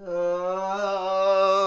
Oh,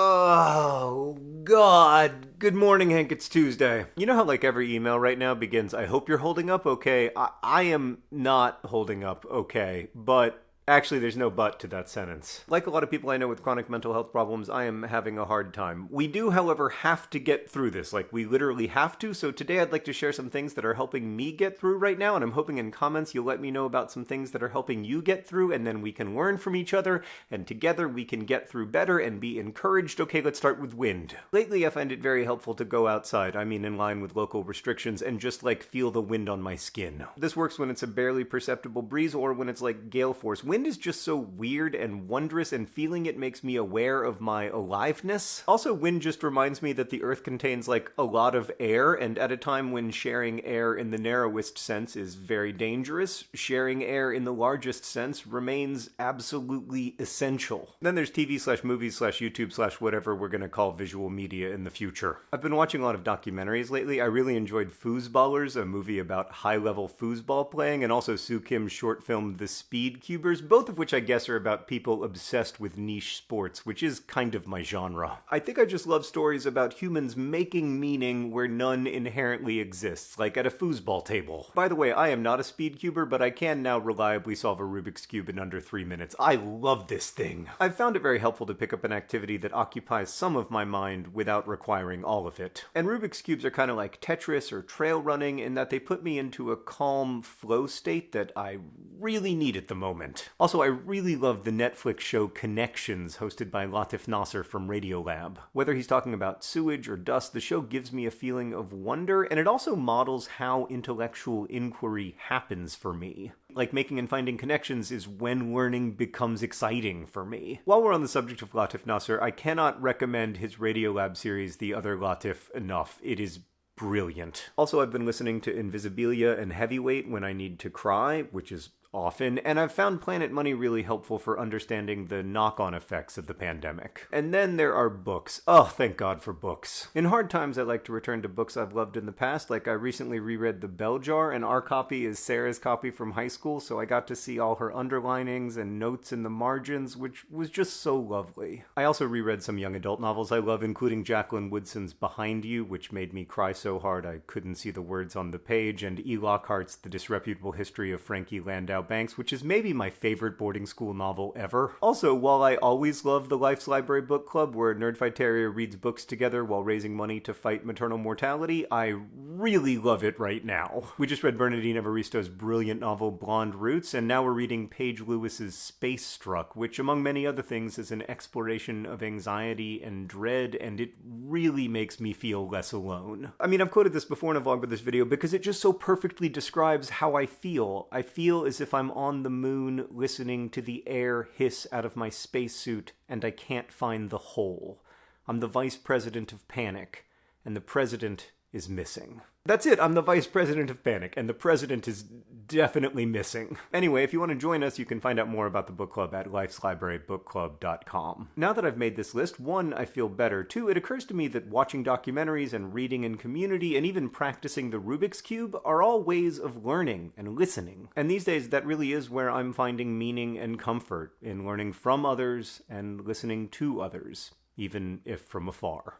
God. Good morning, Hank. It's Tuesday. You know how, like, every email right now begins, I hope you're holding up okay? I, I am not holding up okay, but Actually, there's no but to that sentence. Like a lot of people I know with chronic mental health problems, I am having a hard time. We do, however, have to get through this. Like, we literally have to. So today I'd like to share some things that are helping me get through right now, and I'm hoping in comments you'll let me know about some things that are helping you get through, and then we can learn from each other, and together we can get through better and be encouraged. Okay, let's start with wind. Lately, I find it very helpful to go outside, I mean in line with local restrictions, and just like feel the wind on my skin. This works when it's a barely perceptible breeze or when it's like gale force. Wind is just so weird and wondrous, and feeling it makes me aware of my aliveness. Also, wind just reminds me that the Earth contains like a lot of air, and at a time when sharing air in the narrowest sense is very dangerous, sharing air in the largest sense remains absolutely essential. Then there's TV slash movies slash YouTube slash whatever we're gonna call visual media in the future. I've been watching a lot of documentaries lately. I really enjoyed Foosballers, a movie about high level foosball playing, and also Soo Kim's short film The Speed Cubers, both of which I guess are about people obsessed with niche sports, which is kind of my genre. I think I just love stories about humans making meaning where none inherently exists, like at a foosball table. By the way, I am not a speed cuber, but I can now reliably solve a Rubik's Cube in under three minutes. I love this thing. I've found it very helpful to pick up an activity that occupies some of my mind without requiring all of it. And Rubik's Cubes are kind of like Tetris or trail running in that they put me into a calm flow state that I really need at the moment. Also, I really love the Netflix show Connections, hosted by Latif Nasser from Radiolab. Whether he's talking about sewage or dust, the show gives me a feeling of wonder, and it also models how intellectual inquiry happens for me. Like making and finding connections is when learning becomes exciting for me. While we're on the subject of Latif Nasser, I cannot recommend his Radiolab series, The Other Latif, enough. It is brilliant. Also, I've been listening to Invisibilia and Heavyweight when I need to cry, which is often, and I've found Planet Money really helpful for understanding the knock on effects of the pandemic. And then there are books. Oh, thank God for books. In hard times, I like to return to books I've loved in the past, like I recently reread The Bell Jar, and our copy is Sarah's copy from high school, so I got to see all her underlinings and notes in the margins, which was just so lovely. I also reread some young adult novels I love, including Jacqueline Woodson's Behind You, which made me cry so hard I couldn't see the words on the page, and E. Lockhart's The Disreputable History of Frankie Landau Banks, which is maybe my favorite boarding school novel ever. Also, while I always love the Life's Library Book Club, where Nerdfighteria reads books together while raising money to fight maternal mortality, I really love it right now. We just read Bernardine Evaristo's brilliant novel Blonde Roots, and now we're reading Paige Lewis's Space Struck, which, among many other things, is an exploration of anxiety and dread, and it really makes me feel less alone. I mean, I've quoted this before in a vlog with this video because it just so perfectly describes how I feel. I feel as if I'm on the moon listening to the air hiss out of my spacesuit and I can't find the hole. I'm the vice president of Panic, and the president is missing. That's it, I'm the vice president of Panic, and the president is definitely missing. Anyway, if you want to join us, you can find out more about the book club at lifeslibrarybookclub.com. Now that I've made this list, one, I feel better. Two, it occurs to me that watching documentaries and reading in community and even practicing the Rubik's Cube are all ways of learning and listening. And these days, that really is where I'm finding meaning and comfort in learning from others and listening to others, even if from afar.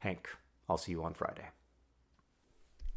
Hank, I'll see you on Friday.